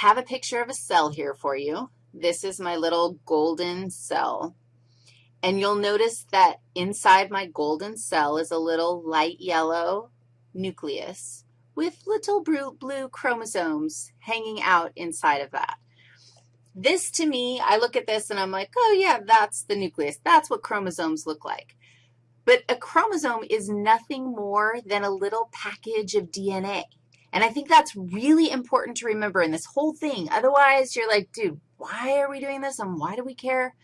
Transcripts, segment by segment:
have a picture of a cell here for you. This is my little golden cell. And you'll notice that inside my golden cell is a little light yellow nucleus with little blue, chromosomes hanging out inside of that. This, to me, I look at this and I'm like, oh, yeah, that's the nucleus. That's what chromosomes look like. But a chromosome is nothing more than a little package of DNA. And I think that's really important to remember in this whole thing. Otherwise, you're like, dude, why are we doing this and why do we care?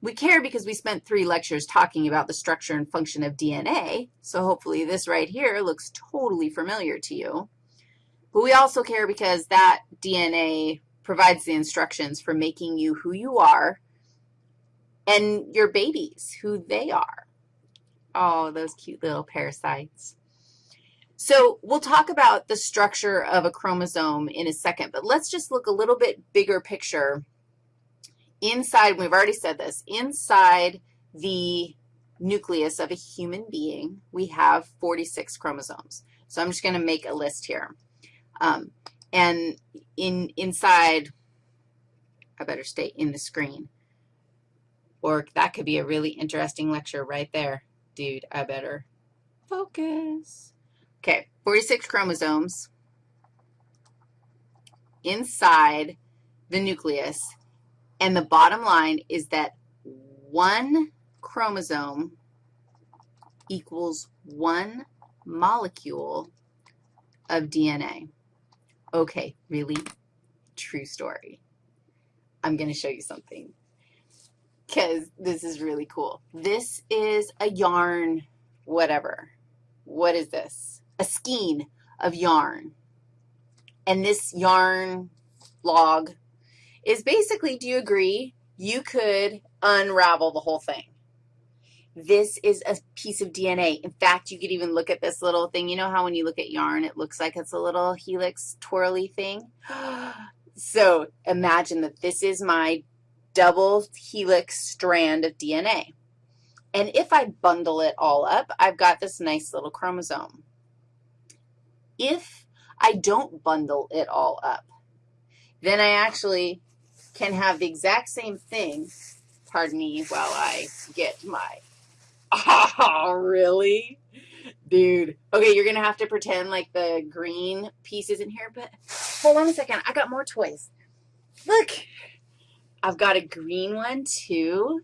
We care because we spent three lectures talking about the structure and function of DNA, so hopefully this right here looks totally familiar to you. But we also care because that DNA provides the instructions for making you who you are and your babies who they are. Oh, those cute little parasites. So we'll talk about the structure of a chromosome in a second, but let's just look a little bit bigger picture inside, we've already said this, inside the nucleus of a human being, we have 46 chromosomes. So I'm just going to make a list here. Um, and in inside, I better stay in the screen. Or that could be a really interesting lecture right there. Dude, I better focus. Okay, 46 chromosomes inside the nucleus and the bottom line is that one chromosome equals one molecule of DNA. Okay, really? True story. I'm going to show you something because this is really cool. This is a yarn whatever. What is this? A skein of yarn. And this yarn log is basically, do you agree, you could unravel the whole thing. This is a piece of DNA. In fact, you could even look at this little thing. You know how when you look at yarn, it looks like it's a little helix twirly thing? so imagine that this is my double helix strand of DNA. And if I bundle it all up, I've got this nice little chromosome. If I don't bundle it all up, then I actually can have the exact same thing, pardon me while I get my, oh, really? Dude. Okay, you're going to have to pretend like the green piece is in here, but hold on a second. I got more toys. Look, I've got a green one too.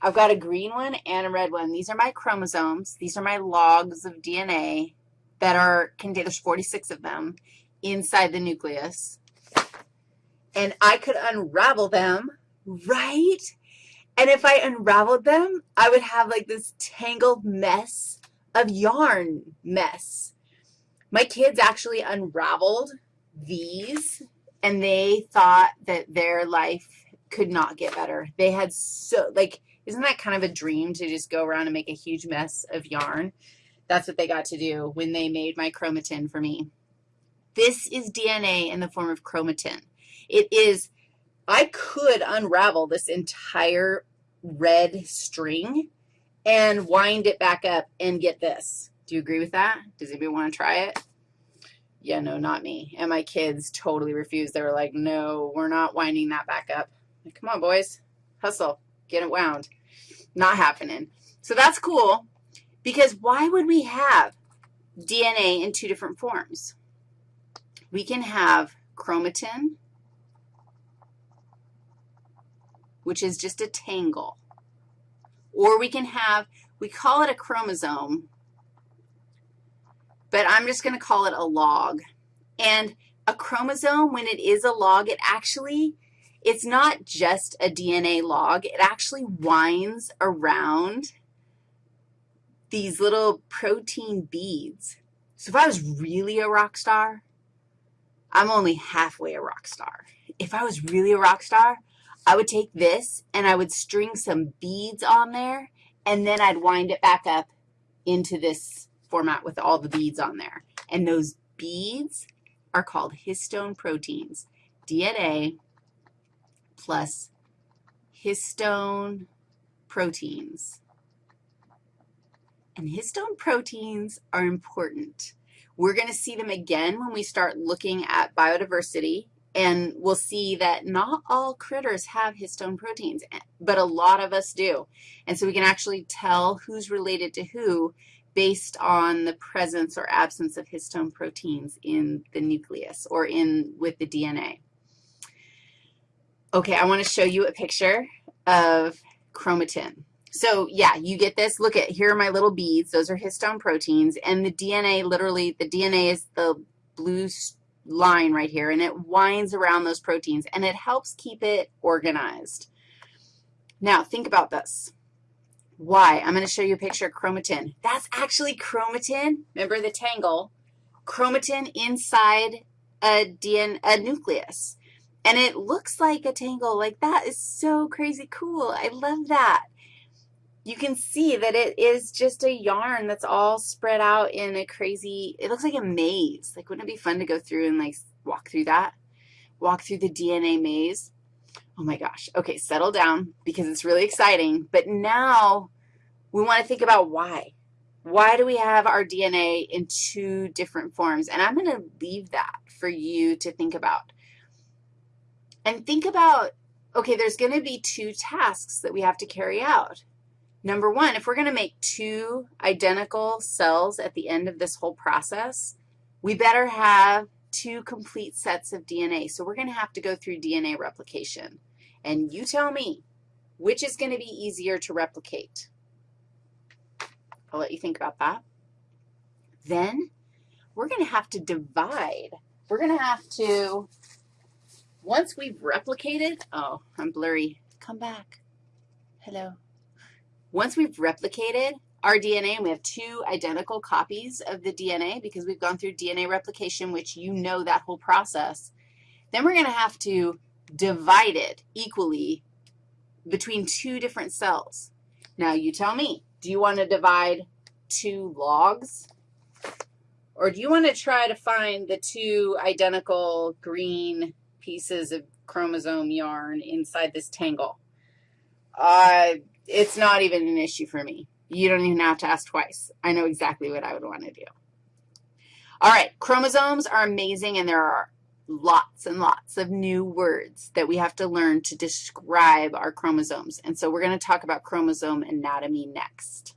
I've got a green one and a red one. These are my chromosomes. These are my logs of DNA that are. There's 46 of them inside the nucleus and I could unravel them, right? And if I unraveled them, I would have like this tangled mess of yarn mess. My kids actually unraveled these, and they thought that their life could not get better. They had so, like, isn't that kind of a dream to just go around and make a huge mess of yarn? That's what they got to do when they made my chromatin for me. This is DNA in the form of chromatin. It is, I could unravel this entire red string and wind it back up and get this. Do you agree with that? Does anybody want to try it? Yeah, no, not me. And my kids totally refused. They were like, no, we're not winding that back up. Like, Come on, boys. Hustle. Get it wound. Not happening. So that's cool because why would we have DNA in two different forms? We can have chromatin which is just a tangle. Or we can have, we call it a chromosome, but I'm just going to call it a log. And a chromosome, when it is a log, it actually, it's not just a DNA log. It actually winds around these little protein beads. So if I was really a rock star, I'm only halfway a rock star. If I was really a rock star, I would take this and I would string some beads on there, and then I'd wind it back up into this format with all the beads on there. And those beads are called histone proteins, DNA plus histone proteins. And histone proteins are important. We're going to see them again when we start looking at biodiversity and we'll see that not all critters have histone proteins, eh, but a lot of us do. And so we can actually tell who's related to who based on the presence or absence of histone proteins in the nucleus or in with the DNA. Okay, I want to show you a picture of chromatin. So, yeah, you get this. Look at, here are my little beads. Those are histone proteins, and the DNA, literally, the DNA is the blue line right here, and it winds around those proteins, and it helps keep it organized. Now, think about this. Why? I'm going to show you a picture of chromatin. That's actually chromatin. Remember the tangle? Chromatin inside a, DNA, a nucleus. And it looks like a tangle. Like, that is so crazy cool. I love that. You can see that it is just a yarn that's all spread out in a crazy, it looks like a maze. Like, wouldn't it be fun to go through and, like, walk through that? Walk through the DNA maze? Oh, my gosh. Okay, settle down because it's really exciting. But now we want to think about why. Why do we have our DNA in two different forms? And I'm going to leave that for you to think about. And think about, okay, there's going to be two tasks that we have to carry out. Number one, if we're going to make two identical cells at the end of this whole process, we better have two complete sets of DNA. So we're going to have to go through DNA replication. And you tell me, which is going to be easier to replicate? I'll let you think about that. Then we're going to have to divide. We're going to have to, once we've replicated, oh, I'm blurry. Come back. Hello. Once we've replicated our DNA and we have two identical copies of the DNA because we've gone through DNA replication, which you know that whole process, then we're going to have to divide it equally between two different cells. Now, you tell me. Do you want to divide two logs? Or do you want to try to find the two identical green pieces of chromosome yarn inside this tangle? Uh, it's not even an issue for me. You don't even have to ask twice. I know exactly what I would want to do. All right, chromosomes are amazing, and there are lots and lots of new words that we have to learn to describe our chromosomes. And so we're going to talk about chromosome anatomy next.